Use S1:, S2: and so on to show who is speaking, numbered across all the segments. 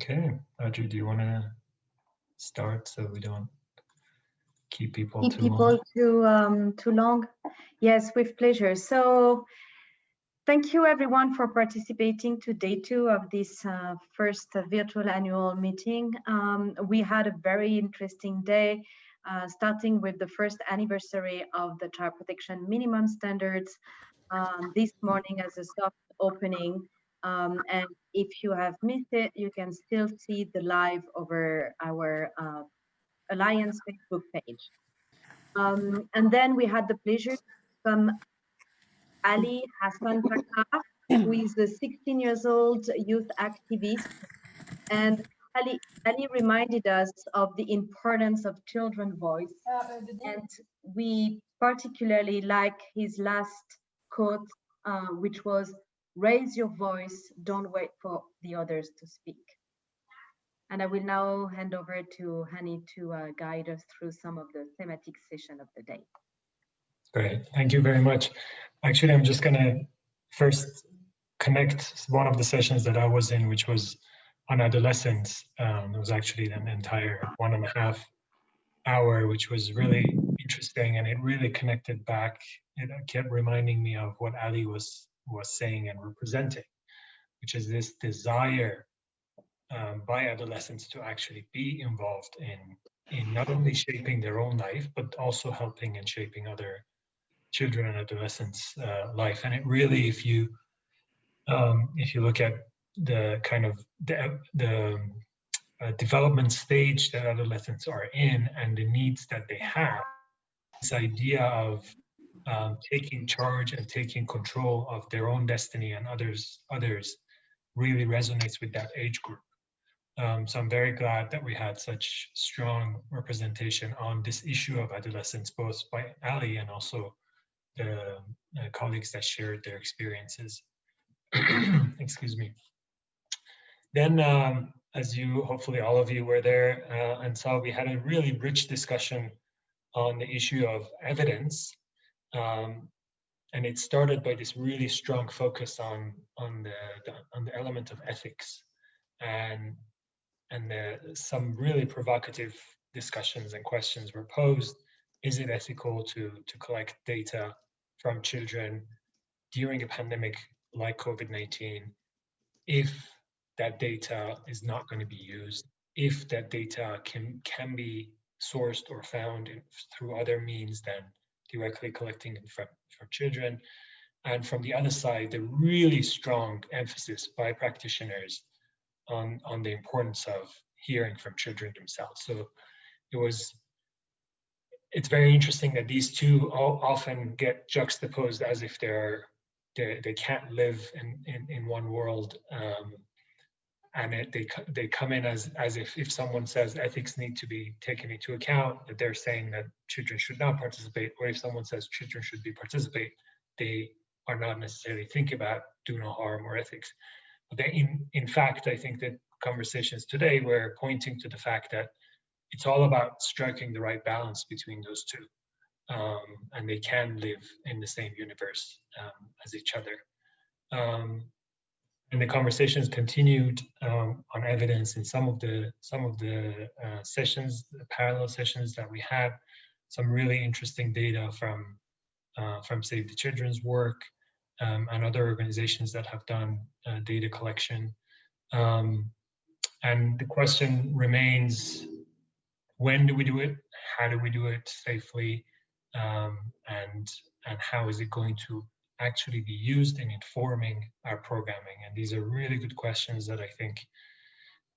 S1: Okay, Audrey, do you want to start so we don't keep people
S2: keep
S1: too
S2: people
S1: long?
S2: too um, too long? Yes, with pleasure. So thank you everyone for participating to day two of this uh, first uh, virtual annual meeting. Um, we had a very interesting day, uh, starting with the first anniversary of the child protection minimum standards um, this morning as a soft opening. Um, and if you have missed it, you can still see the live over our uh, Alliance Facebook page. Um, and then we had the pleasure from Ali Hassan Takar, who is a 16 years old youth activist. And Ali, Ali reminded us of the importance of children's voice. And we particularly like his last quote, uh, which was, raise your voice, don't wait for the others to speak. And I will now hand over to Hani to uh, guide us through some of the thematic session of the day.
S1: Great, thank you very much. Actually, I'm just gonna first connect one of the sessions that I was in, which was on adolescence. Um, it was actually an entire one and a half hour, which was really interesting, and it really connected back. It kept reminding me of what Ali was was saying and representing, which is this desire um, by adolescents to actually be involved in in not only shaping their own life, but also helping and shaping other children and adolescents' uh, life. And it really, if you um, if you look at the kind of the, the uh, development stage that adolescents are in and the needs that they have, this idea of um, taking charge and taking control of their own destiny and others others really resonates with that age group. Um, so I'm very glad that we had such strong representation on this issue of adolescence, both by Ali and also the uh, colleagues that shared their experiences. Excuse me. Then, um, as you, hopefully all of you were there uh, and saw, we had a really rich discussion on the issue of evidence um, and it started by this really strong focus on on the, the on the element of ethics and and the, some really provocative discussions and questions were posed. Is it ethical to to collect data from children during a pandemic like covid-19 if that data is not going to be used if that data can can be sourced or found in, through other means than directly collecting from, from children. And from the other side, the really strong emphasis by practitioners on, on the importance of hearing from children themselves. So it was, it's very interesting that these two often get juxtaposed as if they're, they, they can't live in, in, in one world um, and it, they they come in as as if if someone says ethics need to be taken into account that they're saying that children should not participate or if someone says children should be participate they are not necessarily thinking about do no harm or ethics. But in in fact i think that conversations today were pointing to the fact that it's all about striking the right balance between those two um, and they can live in the same universe um, as each other. Um, and the conversations continued um, on evidence in some of the some of the uh, sessions, the parallel sessions that we had. Some really interesting data from uh, from Save the Children's work um, and other organizations that have done uh, data collection. Um, and the question remains: When do we do it? How do we do it safely? Um, and and how is it going to actually be used in informing our programming? And these are really good questions that I think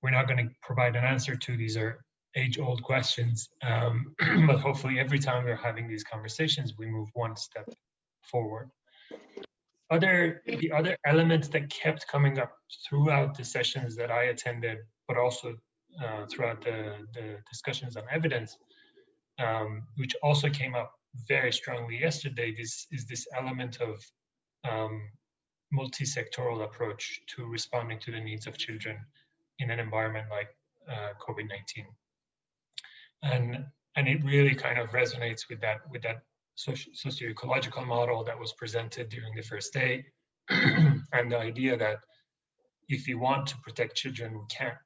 S1: we're not going to provide an answer to. These are age-old questions, um, but hopefully every time we're having these conversations, we move one step forward. Other, the other elements that kept coming up throughout the sessions that I attended, but also uh, throughout the, the discussions on evidence, um, which also came up very strongly yesterday this is this element of um, multi-sectoral approach to responding to the needs of children in an environment like uh, COVID-19. And, and it really kind of resonates with that, with that socio-ecological model that was presented during the first day and the idea that if we want to protect children, we can't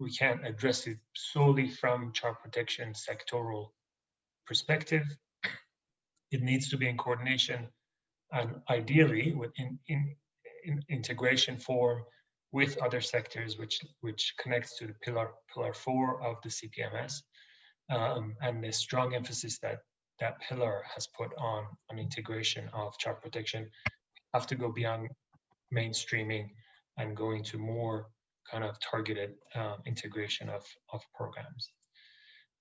S1: we can't address it solely from child protection sectoral perspective. It needs to be in coordination and ideally within in, in integration form with other sectors, which which connects to the pillar pillar four of the CPMS, um, and the strong emphasis that that pillar has put on on integration of child protection have to go beyond mainstreaming and going to more kind of targeted uh, integration of of programs.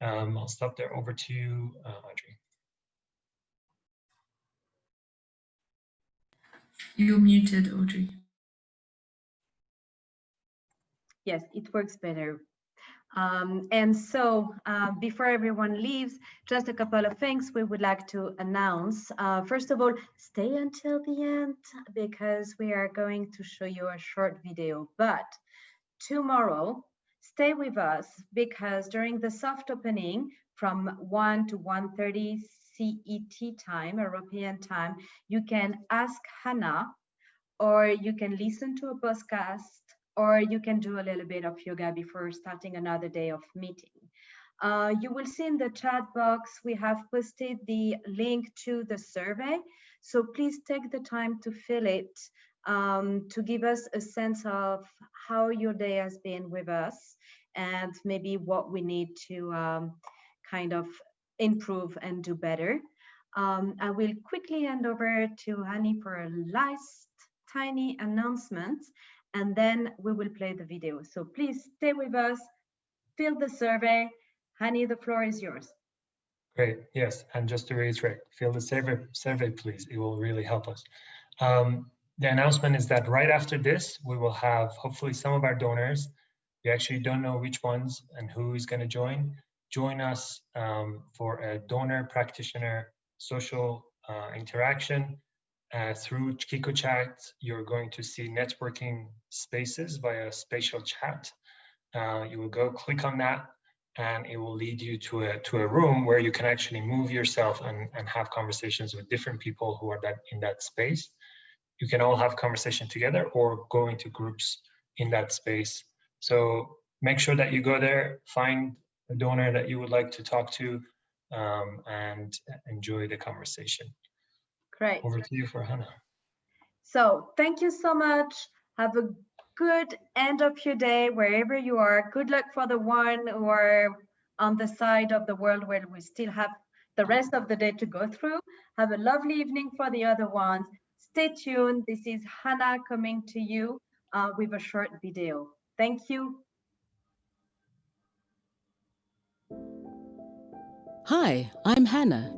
S1: Um, I'll stop there. Over to you, uh, Audrey.
S3: You're muted, Audrey.
S2: Yes, it works better. Um, and so uh, before everyone leaves, just a couple of things we would like to announce. Uh, first of all, stay until the end because we are going to show you a short video. But tomorrow, stay with us because during the soft opening from 1 to 1.30 CET time, European time, you can ask Hannah or you can listen to a podcast or you can do a little bit of yoga before starting another day of meeting. Uh, you will see in the chat box, we have posted the link to the survey. So please take the time to fill it um, to give us a sense of how your day has been with us and maybe what we need to um, kind of improve and do better. Um, I will quickly hand over to Hani for a last tiny announcement and then we will play the video. So please stay with us, fill the survey. Hani, the floor is yours.
S1: Great, yes, and just to reiterate, fill the survey, survey please, it will really help us. Um, the announcement is that right after this, we will have hopefully some of our donors, we actually don't know which ones and who is gonna join, join us um, for a donor practitioner social uh, interaction uh, through Kiko Chat, you're going to see networking spaces via spatial chat. Uh, you will go click on that and it will lead you to a to a room where you can actually move yourself and, and have conversations with different people who are that in that space. You can all have conversation together or go into groups in that space. So make sure that you go there, find a donor that you would like to talk to um, and enjoy the conversation.
S2: Great.
S1: Over to you for Hannah.
S2: So thank you so much. Have a good end of your day wherever you are. Good luck for the one who are on the side of the world where we still have the rest of the day to go through. Have a lovely evening for the other ones. Stay tuned. This is Hannah coming to you uh, with a short video. Thank you.
S4: Hi, I'm Hannah.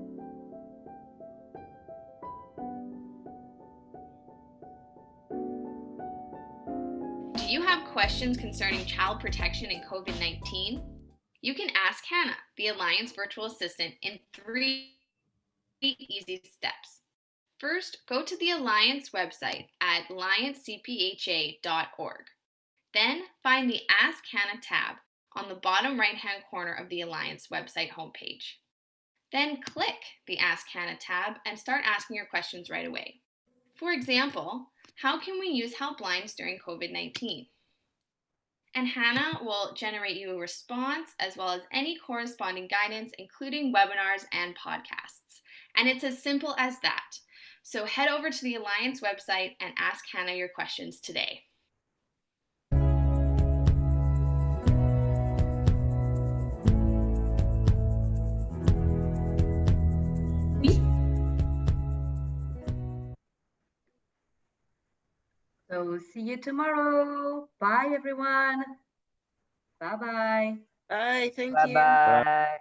S5: Do you have questions concerning child protection and COVID 19? You can ask Hannah, the Alliance virtual assistant, in three easy steps. First, go to the Alliance website at alliancecpha.org. Then find the Ask Hannah tab on the bottom right hand corner of the Alliance website homepage. Then click the Ask Hannah tab and start asking your questions right away. For example, how can we use helplines during COVID 19? and Hannah will generate you a response as well as any corresponding guidance, including webinars and podcasts. And it's as simple as that. So head over to the Alliance website and ask Hannah your questions today.
S2: So see you tomorrow. Bye, everyone. Bye-bye.
S6: Bye. Thank
S7: bye
S6: you.
S7: Bye.